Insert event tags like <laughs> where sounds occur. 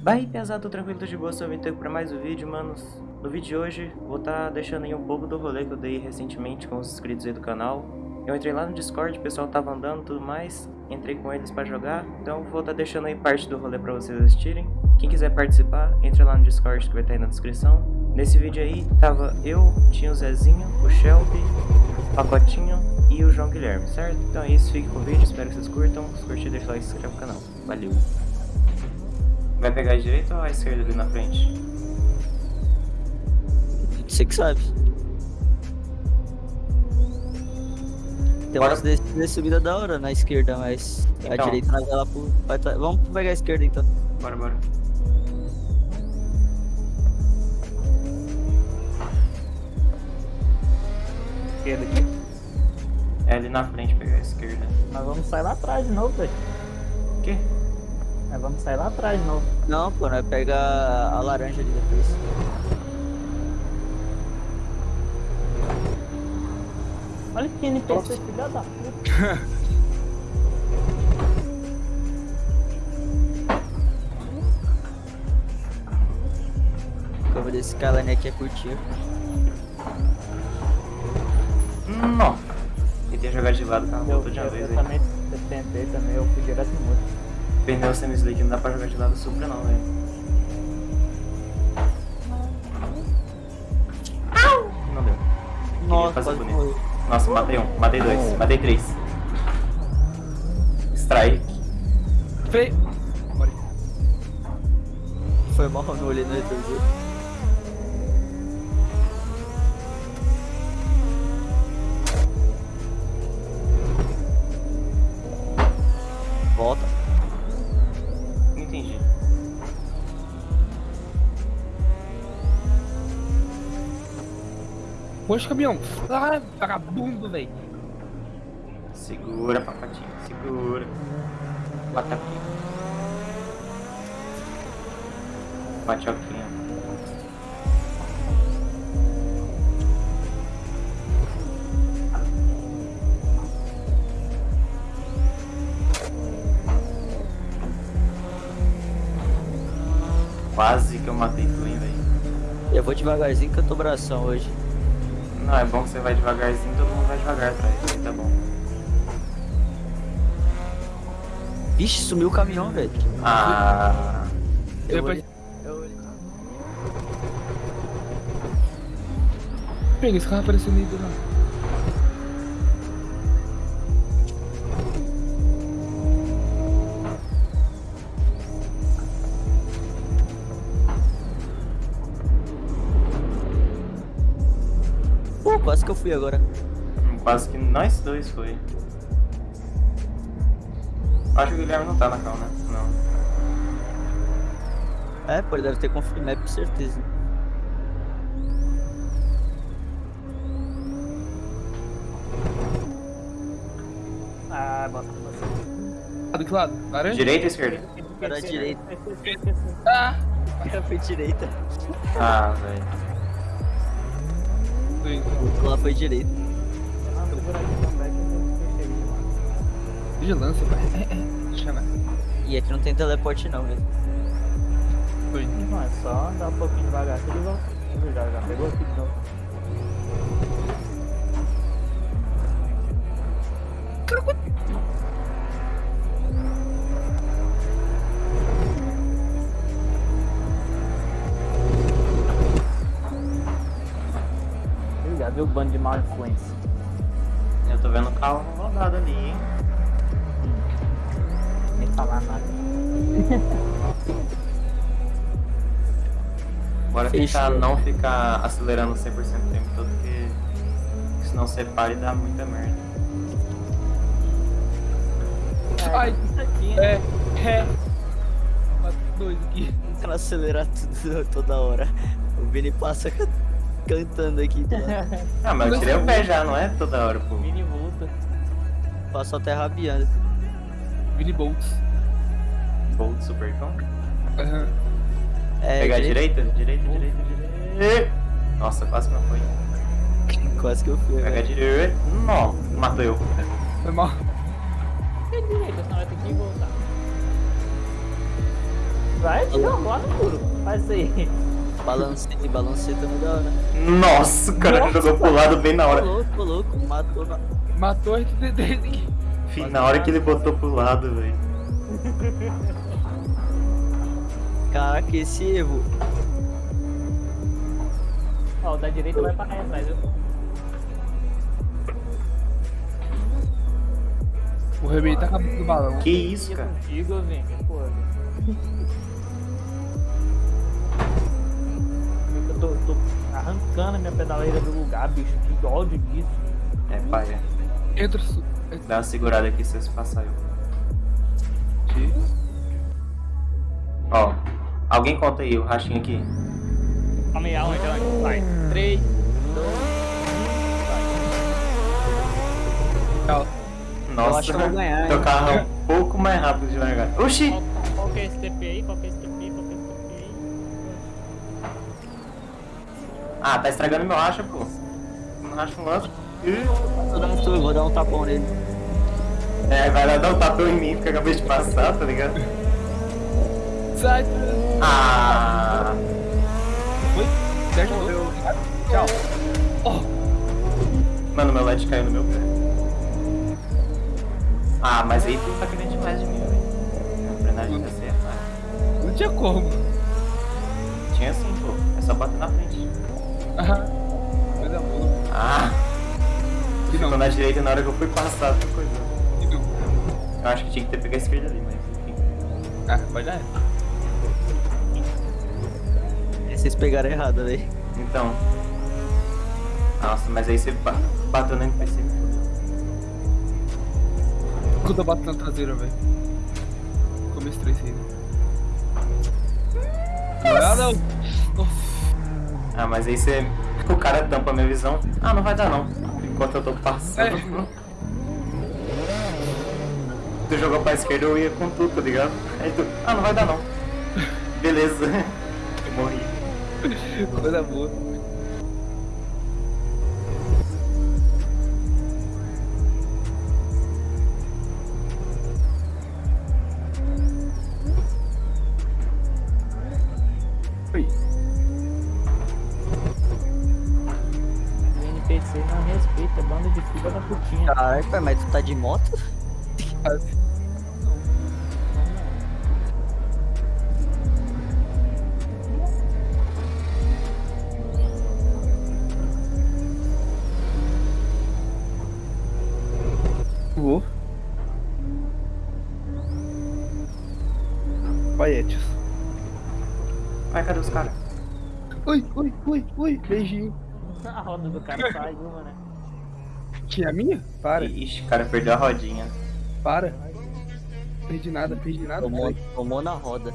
Vai pesado, tô tranquilo, tô de boa, sou Vinteco pra mais um vídeo, manos. No vídeo de hoje, vou estar tá deixando aí um pouco do rolê que eu dei recentemente com os inscritos aí do canal. Eu entrei lá no Discord, o pessoal tava andando e tudo mais, entrei com eles pra jogar, então vou estar tá deixando aí parte do rolê pra vocês assistirem. Quem quiser participar, entre lá no Discord que vai estar tá aí na descrição. Nesse vídeo aí, tava eu, tinha o Zezinho, o Shelby, o Pacotinho e o João Guilherme, certo? Então é isso, fique com o vídeo, espero que vocês curtam. Se curtir, deixa o like e se inscreve no canal. Valeu! Vai pegar a direita ou a esquerda ali na frente? Você que sabe. Tem Bora. umas descidas de subida da hora na esquerda, mas a Então. direita nós vai lá pro. vai tá- Vamos pegar a esquerda então. Bora, bora. esquerda aqui. É ali na frente pegar a esquerda. Nós vamos sair lá atrás de novo, velho. O quê? Nós vamos sair lá atrás de novo. Não, pô, nós pega a laranja ali depois. Olha que NPC, filha da puta. <laughs> Curva desse calane aqui é curtinho. Não. Tentei jogar de lado, cara. Eu, Voltou de uma vez eu aí. também eu tentei também, eu fui direto no muro. Pneu semi-slick não dá pra jogar de lado super não, velho. Não deu. Nossa, fazer quase bonito. morreu. Nossa, matei um, matei dois, matei três. Strike. Freio. Foi mal, não olhei no retrovisor. Poxa, caminhão. Ah, vagabundo, velho. Segura, papatinho, segura. Bota aqui. Patioquinha. Quase que eu matei tu, hein, velho. Eu vou devagarzinho que eu tô bração hoje. Não, é bom que você vai devagarzinho, todo mundo vai devagar atrás, aí tá bom. Vixe, sumiu o caminhão, velho. Ah, Eu Depois- olhei. Eu olhei. Pega esse carro aparecendo aí do nada. Fui agora. quase que nós dois foi. Acho que o Guilherme não tá na cal, né? Não. É, pô, ele deve ter confirmado com certeza. Ah, bosta, bosta. Do que lado? Laranja? Direita ou esquerda? Era direita. <laughs> Ah! Fui direita. Ah, velho. Sim. Lá foi lá. Vigilância, pai. Deixa eu ver. E aqui não tem teleporte não, velho. Foi. Não, é só andar um pouquinho devagar que ele volta. Já, já pegou aqui de novo. Ele Já viu o bando de mal influência. Eu tô vendo o carro rodado ali, hein? Nem falar nada. Bora Fechou. tentar não ficar acelerando 100% o tempo todo, porque senão você para e dá muita merda. Ai, Isso aqui, né? é, é. Bate dois aqui. Ela acelerar tudo <laughs> toda hora. O Vini passa cantando aqui. Tá? <laughs> Ah, mas eu tirei o pé já, não é toda hora, pô. Mini volta. Passa até rabiando. Billy Bolts. Bolt Supercão. Aham. É, Pegar a direita- direita, direita, direita, direita. Nossa, quase que não foi. Quase que eu fui. Pega a velho. direita. Não, matou eu. Foi mal. Tem direita, senão vai ter que voltar. Vai, não, bora no muro. Faz isso aí. Balancei, balancei também da hora. Nossa, o cara Nossa. jogou pro lado bem na hora. louco, louco, matou na... Matou a RTD aqui. Fih, na hora que ele botou pro lado, velho. Caraca, esse erro. Ó, o da direita vai pra cá atrás, viu? O Rebei tá acabando do balão. Que isso, cara? contigo, vem. Pô. Tô, tô arrancando a minha pedaleira do lugar, bicho. Que ódio disso. É, pai, é. Entra. Dá uma segurada aqui se vocês passarem. Aqui. Ó, alguém conta aí o rachinho aqui. Calma aí, Alan, então. Vai. 3, 2, Tchau. Nossa, acho que eu vou ganhar, teu carro é um pouco mais rápido de largar. Oxi! Qual, qual que é esse TP aí? Qual que é esse TP? Ah, tá estragando meu racha, pô. Não racha um lance. Ih. Vou dar um sua, vou dar um tapão nele. É, vai lá dar um tapão em mim, porque eu acabei de passar, tá ligado? Sai. Ah! Foi? Morreu. Tchau. Oh, Mano, meu LED caiu no meu pé. Ah, mas aí tu tá querendo demais de mim, velho. A frenagem tá certa. não tinha como. Tinha sim, pô. É só bater na frente. Aham. Coisa boa. Ah! Que não. Ficou na direita na hora que eu fui passar, outra coisa. Que não. Eu acho que tinha que ter pegado a esquerda ali, mas enfim. Ah, vai dar. Vocês pegaram errado, velho. Então. Nossa, mas aí você ba- bateu no NPC. me fudeu. Quando eu bato na traseira, velho. Como estressei, né? Ah, não. Nossa. Ah, mas aí você. O cara tampa a minha visão. Ah, não vai dar não. Enquanto eu tô passando. É. Tu jogou pra esquerda, eu ia com tudo, tá ligado? Aí tu. Ah, não vai dar não. Beleza. Eu morri. Coisa boa. Oi. O NPC não respeita, banda de filha da putinha. Caraca, pai, mas tu tá de moto? Vou. Paietes. Vai, cadê os caras? Oi, oi, oi, oi. Beijinho. <laughs> A roda do cara saiu, mano. Tinha a minha? Para, Ixi, o cara perdeu a rodinha. para. Perdi nada, perdi nada. Tomou, tomou na roda.